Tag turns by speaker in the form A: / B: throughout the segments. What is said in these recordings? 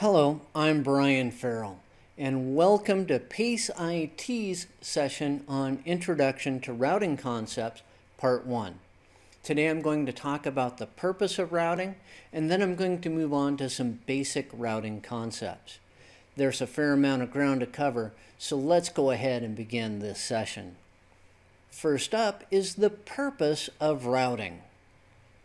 A: Hello, I'm Brian Farrell, and welcome to PACE IT's session on Introduction to Routing Concepts, Part 1. Today I'm going to talk about the purpose of routing, and then I'm going to move on to some basic routing concepts. There's a fair amount of ground to cover, so let's go ahead and begin this session. First up is the purpose of routing.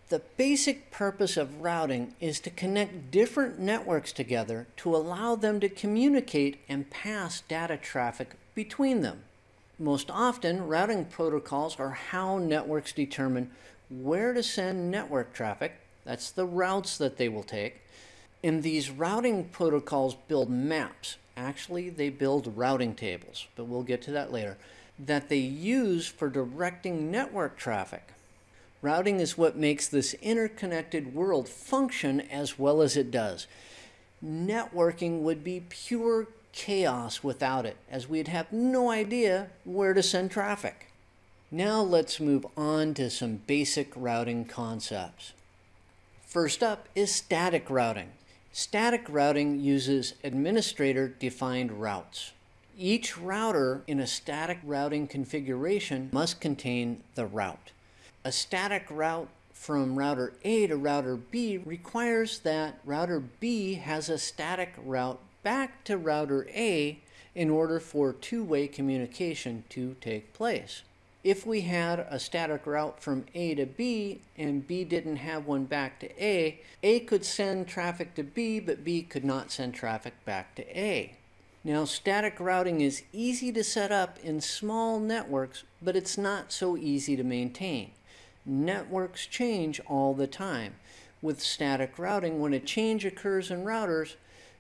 A: The basic purpose of routing is to connect different networks together to allow them to communicate and pass data traffic between them. Most often, routing protocols are how networks determine where to send network traffic, that's the routes that they will take, and these routing protocols build maps. Actually, they build routing tables, but we'll get to that later, that they use for directing network traffic. Routing is what makes this interconnected world function as well as it does. Networking would be pure chaos without it, as we'd have no idea where to send traffic. Now let's move on to some basic routing concepts. First up is static routing. Static routing uses administrator-defined routes. Each router in a static routing configuration must contain the route. A static route from router A to router B requires that router B has a static route back to router A in order for two-way communication to take place. If we had a static route from A to B and B didn't have one back to A, A could send traffic to B, but B could not send traffic back to A. Now, static routing is easy to set up in small networks, but it's not so easy to maintain networks change all the time. With static routing, when a change occurs in routers,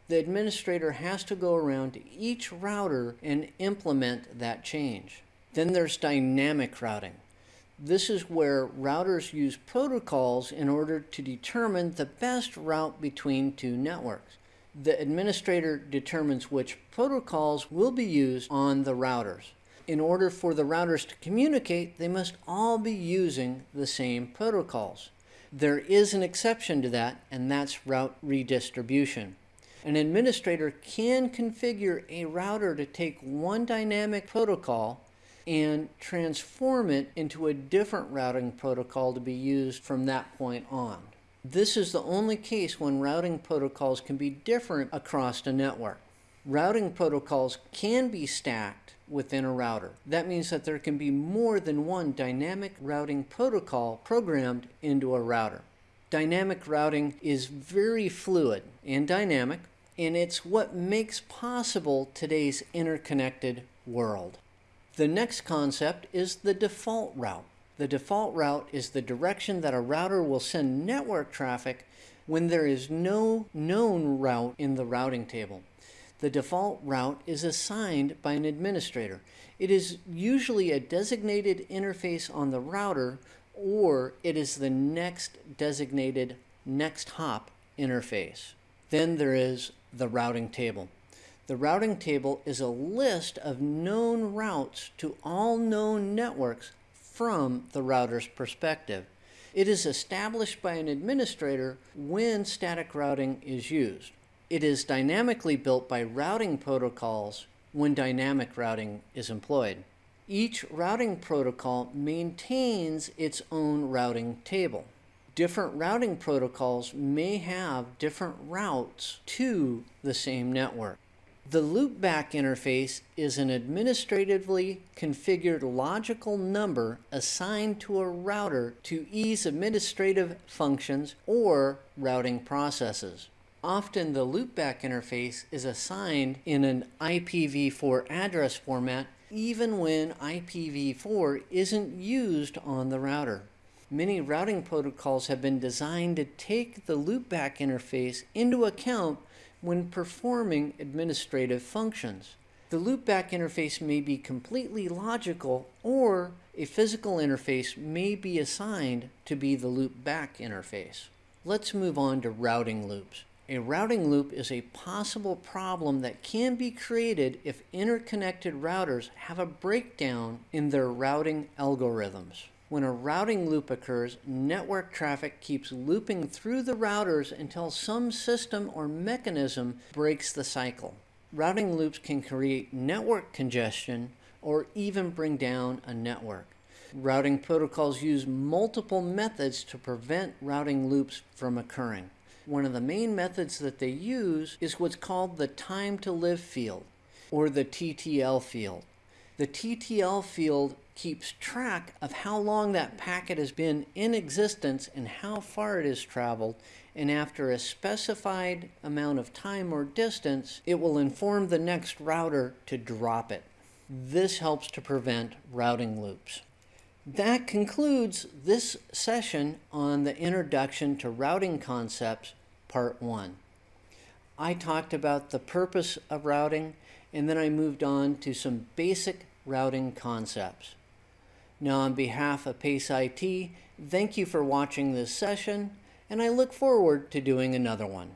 A: the administrator has to go around to each router and implement that change. Then there's dynamic routing. This is where routers use protocols in order to determine the best route between two networks. The administrator determines which protocols will be used on the routers in order for the routers to communicate, they must all be using the same protocols. There is an exception to that, and that's route redistribution. An administrator can configure a router to take one dynamic protocol and transform it into a different routing protocol to be used from that point on. This is the only case when routing protocols can be different across a network. Routing protocols can be stacked within a router. That means that there can be more than one dynamic routing protocol programmed into a router. Dynamic routing is very fluid and dynamic, and it's what makes possible today's interconnected world. The next concept is the default route. The default route is the direction that a router will send network traffic when there is no known route in the routing table the default route is assigned by an administrator. It is usually a designated interface on the router or it is the next designated next hop interface. Then there is the routing table. The routing table is a list of known routes to all known networks from the router's perspective. It is established by an administrator when static routing is used. It is dynamically built by routing protocols when dynamic routing is employed. Each routing protocol maintains its own routing table. Different routing protocols may have different routes to the same network. The loopback interface is an administratively configured logical number assigned to a router to ease administrative functions or routing processes. Often the loopback interface is assigned in an IPv4 address format even when IPv4 isn't used on the router. Many routing protocols have been designed to take the loopback interface into account when performing administrative functions. The loopback interface may be completely logical or a physical interface may be assigned to be the loopback interface. Let's move on to routing loops. A routing loop is a possible problem that can be created if interconnected routers have a breakdown in their routing algorithms. When a routing loop occurs, network traffic keeps looping through the routers until some system or mechanism breaks the cycle. Routing loops can create network congestion or even bring down a network. Routing protocols use multiple methods to prevent routing loops from occurring. One of the main methods that they use is what's called the time to live field, or the TTL field. The TTL field keeps track of how long that packet has been in existence and how far it has traveled, and after a specified amount of time or distance, it will inform the next router to drop it. This helps to prevent routing loops. That concludes this session on the Introduction to Routing Concepts, Part 1. I talked about the purpose of routing, and then I moved on to some basic routing concepts. Now, on behalf of PACE IT, thank you for watching this session, and I look forward to doing another one.